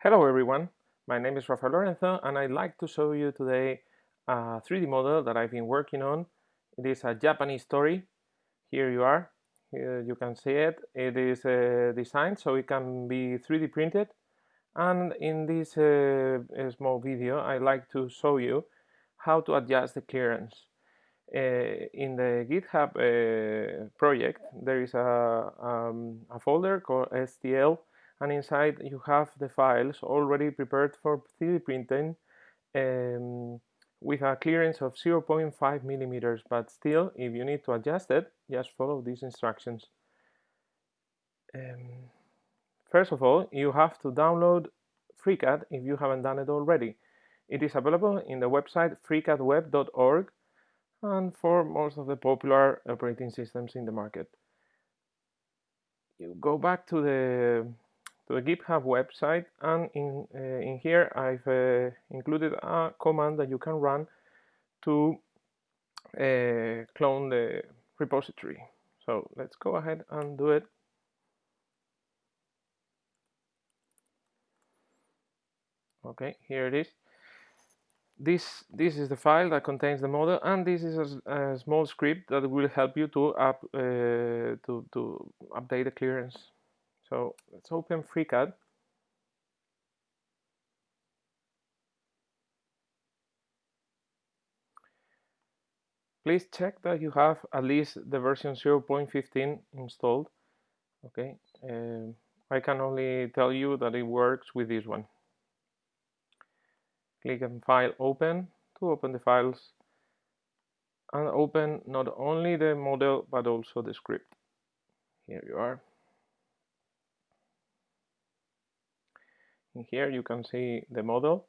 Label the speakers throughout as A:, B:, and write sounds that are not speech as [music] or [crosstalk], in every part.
A: Hello everyone, my name is Rafael Lorenzo and I'd like to show you today a 3D model that I've been working on. It is a Japanese story. Here you are, Here you can see it. It is uh, designed so it can be 3D printed and in this uh, small video I'd like to show you how to adjust the clearance. Uh, in the GitHub uh, project there is a, um, a folder called STL and inside you have the files already prepared for 3D printing um, with a clearance of 0.5 millimeters but still if you need to adjust it just follow these instructions. Um, first of all you have to download FreeCAD if you haven't done it already. It is available in the website freecadweb.org and for most of the popular operating systems in the market. You go back to the to the GitHub website and in, uh, in here I've uh, included a command that you can run to uh, clone the repository. So let's go ahead and do it. Okay, here it is. This, this is the file that contains the model and this is a, a small script that will help you to, up, uh, to, to update the clearance so let's open FreeCAD. Please check that you have at least the version 0.15 installed. Okay, uh, I can only tell you that it works with this one. Click on File Open to open the files and open not only the model but also the script. Here you are. Here you can see the model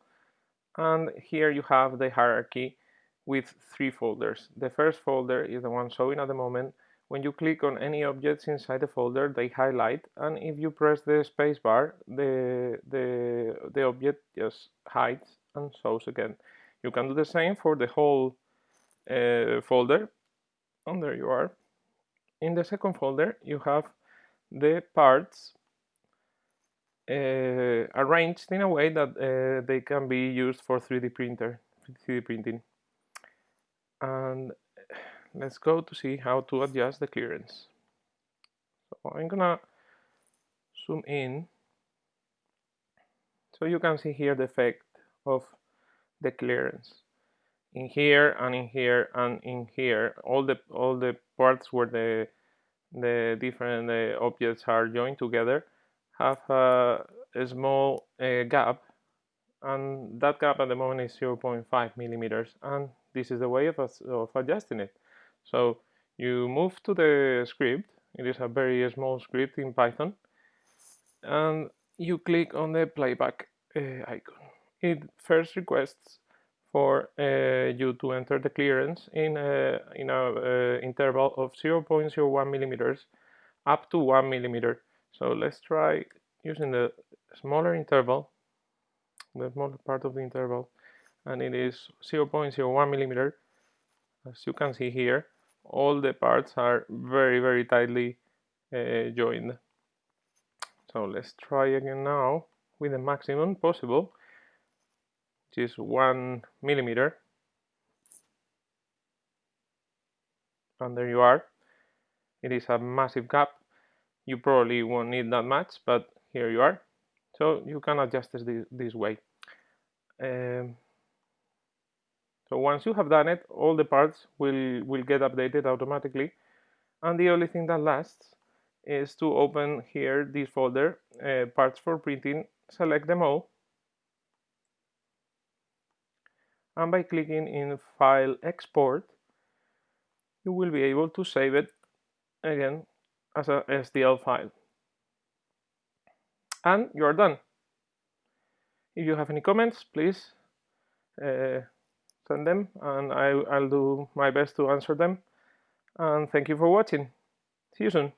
A: and here you have the hierarchy with three folders. The first folder is the one showing at the moment. When you click on any objects inside the folder, they highlight, and if you press the spacebar, the, the, the object just hides and shows again. You can do the same for the whole uh, folder, and there you are. In the second folder, you have the parts arranged in a way that uh, they can be used for 3D printer, 3D printing. And [sighs] let's go to see how to adjust the clearance. So I'm gonna zoom in so you can see here the effect of the clearance in here and in here and in here all the all the parts where the the different uh, objects are joined together have a, a small uh, gap and that gap at the moment is 0.5 millimeters and this is the way of, of adjusting it. So you move to the script. It is a very small script in Python and you click on the playback uh, icon. It first requests for uh, you to enter the clearance in a, in a uh, interval of 0.01 millimeters up to 1 millimeter so let's try using the smaller interval, the smaller part of the interval, and it is 0.01 millimeter. As you can see here, all the parts are very, very tightly uh, joined. So let's try again now with the maximum possible, which is one millimeter. And there you are. It is a massive gap you probably won't need that much but here you are. So you can adjust this this way. Um, so once you have done it all the parts will will get updated automatically. And the only thing that lasts is to open here this folder uh, parts for printing. Select them all. And by clicking in file export you will be able to save it again as a STL file. And you're done. If you have any comments, please uh, send them and I, I'll do my best to answer them. And thank you for watching. See you soon.